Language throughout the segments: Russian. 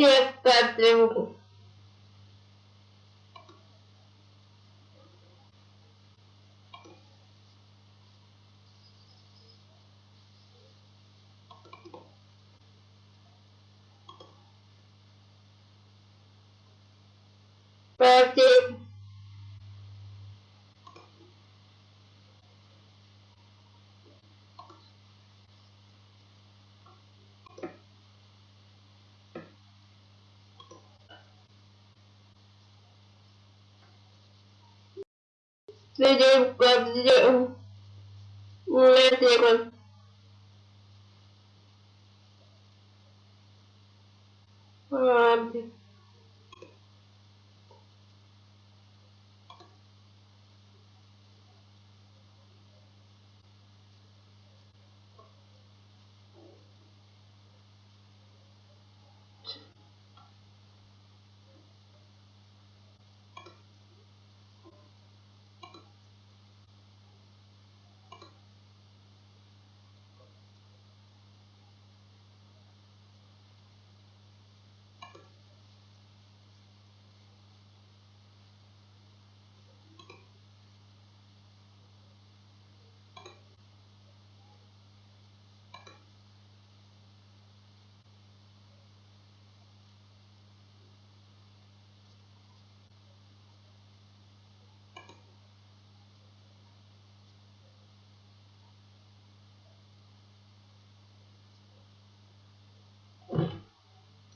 Yes, that's doable. Sede Webzero Webzero Um,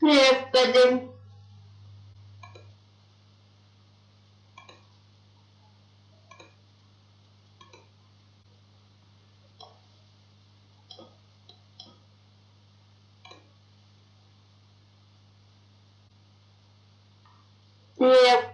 Господи. Господи.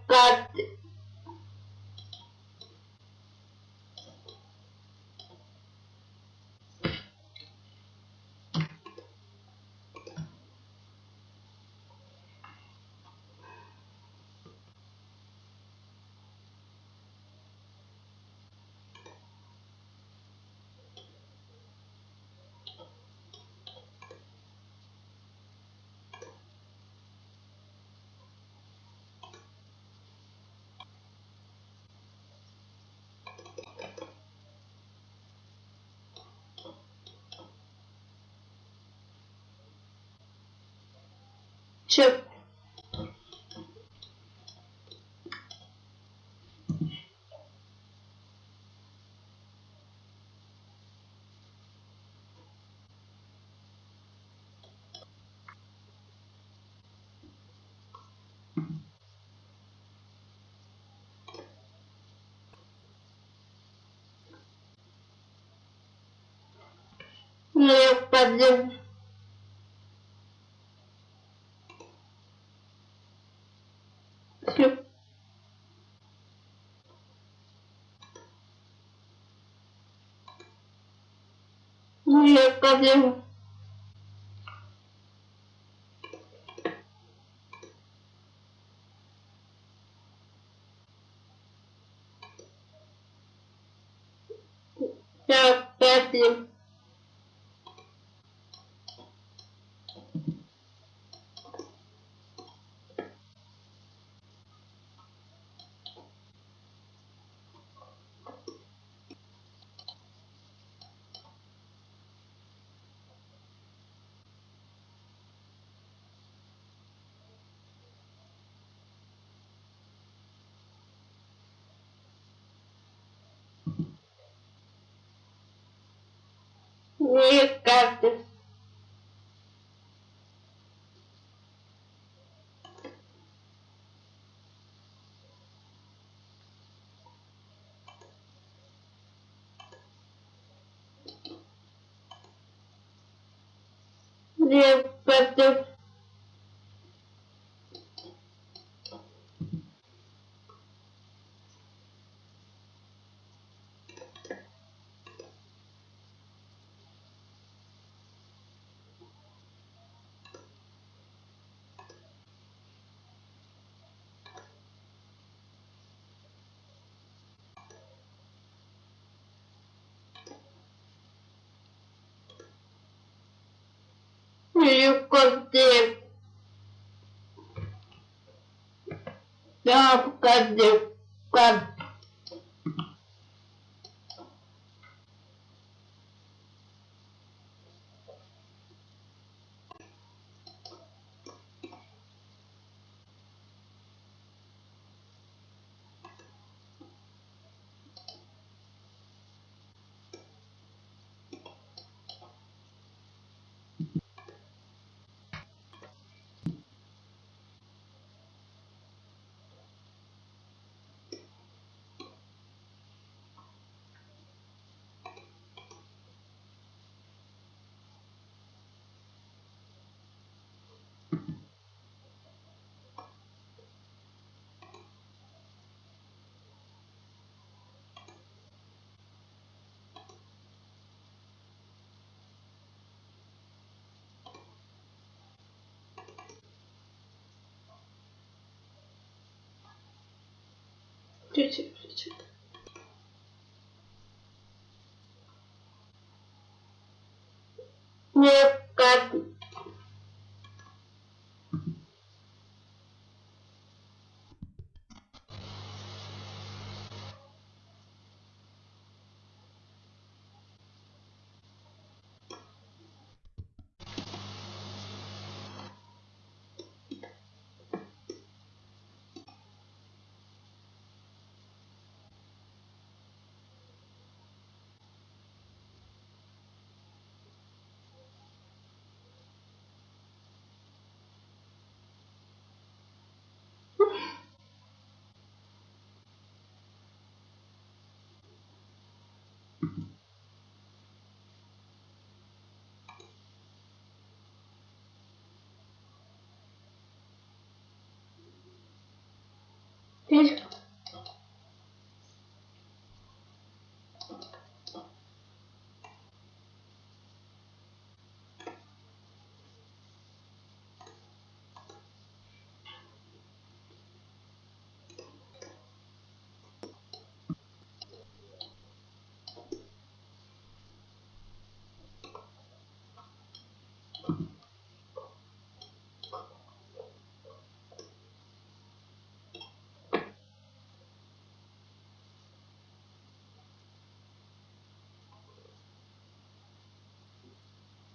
Че? Господи. Все. Господи. Человек каждый. Две против eu cortei. Não, cadê? Cadê? Включи, включи. Не как. Keşke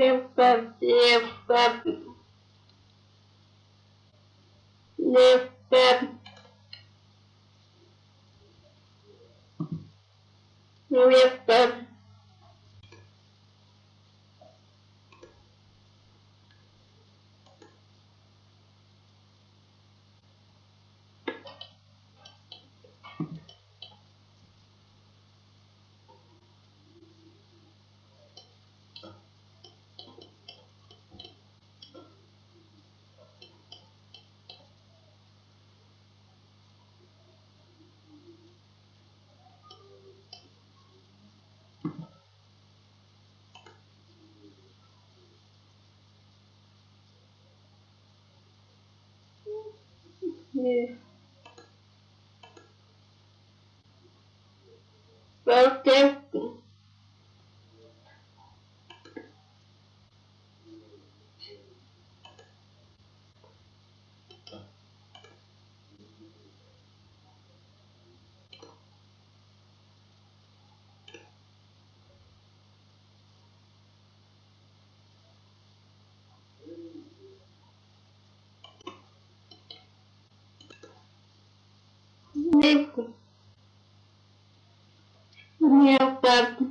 Я пойду. Лепа, лепа. aqui. Meu. Нет. Нет, папа.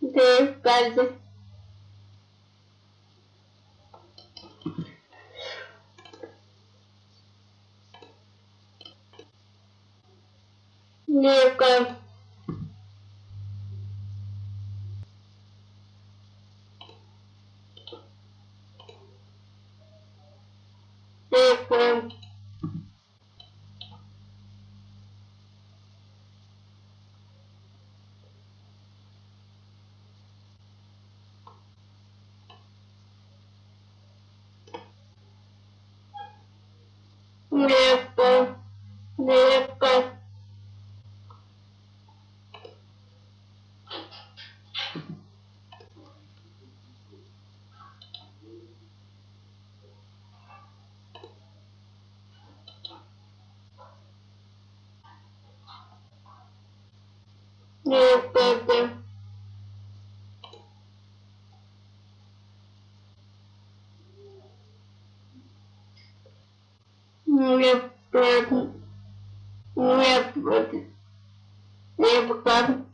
Ты, кажется. такая. Yeah. не, не, не, не, не, не,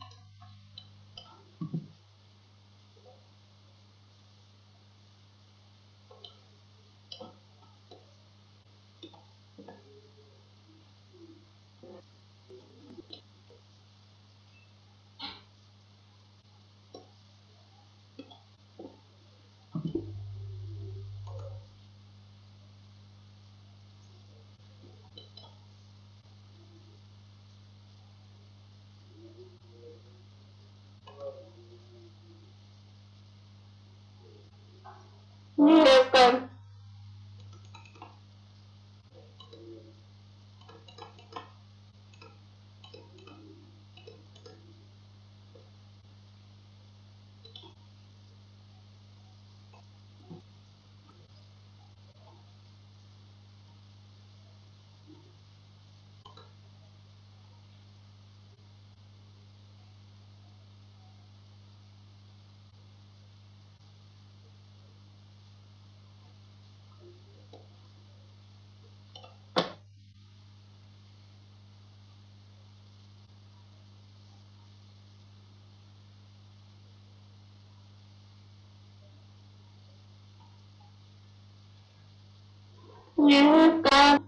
những con.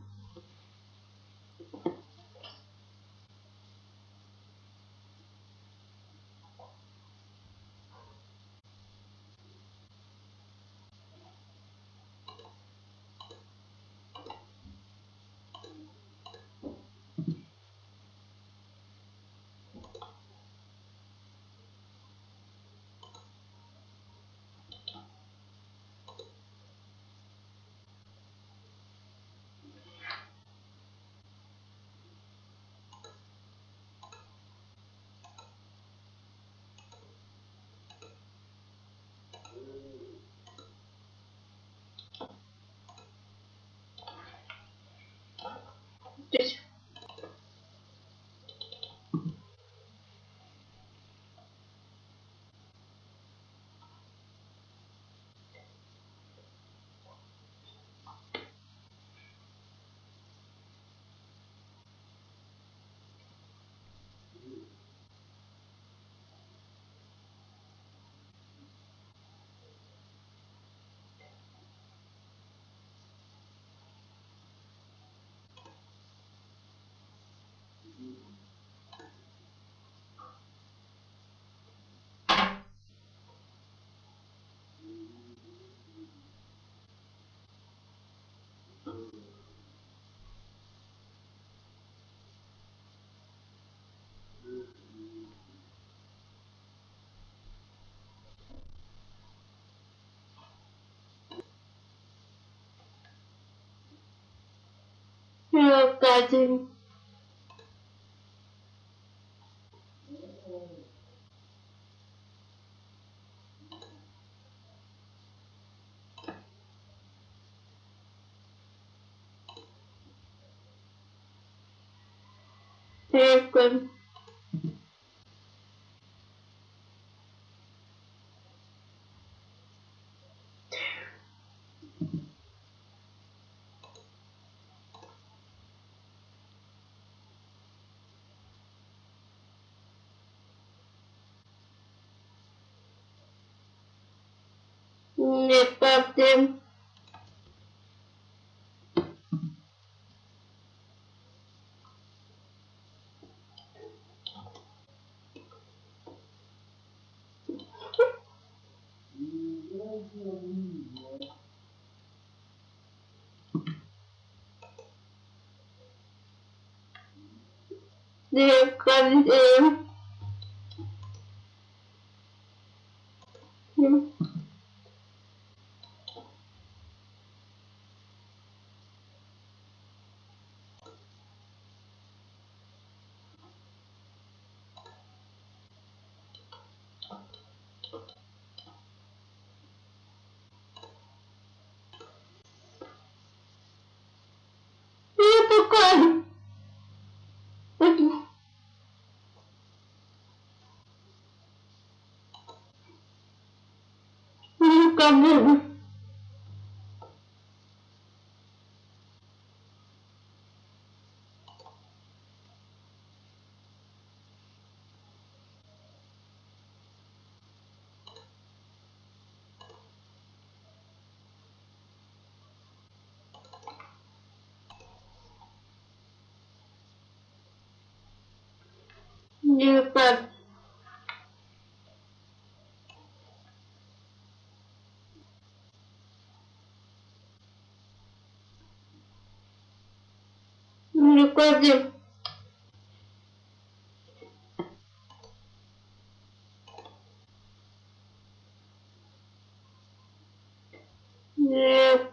This. Э, Я опять Не проблем. Не проблем. code. C'est tout. Не клади. Не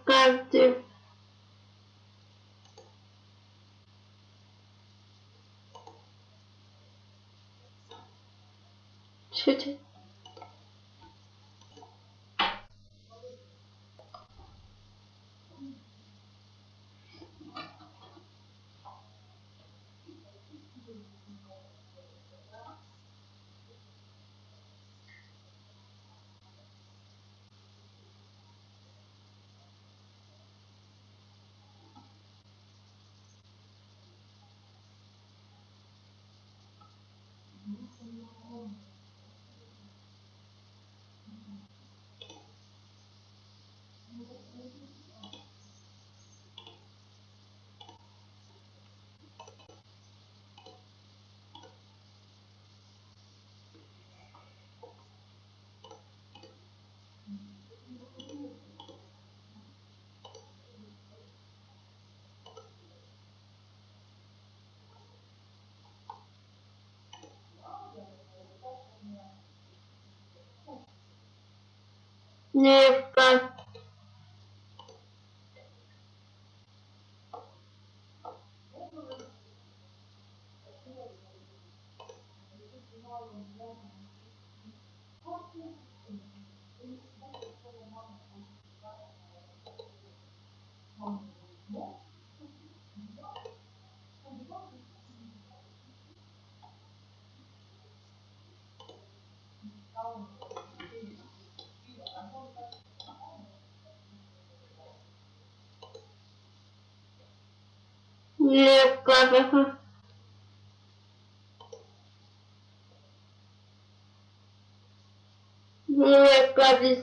клади. Чуть. Не клади. Не клади.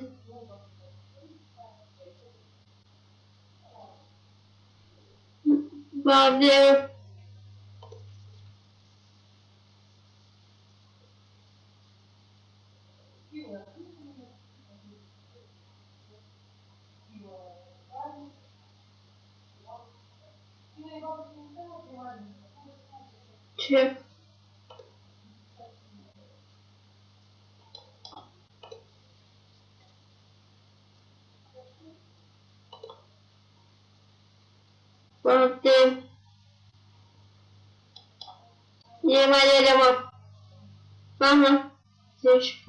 Не клади. Че? Проблем. Не моя дома. Ага. Здесь.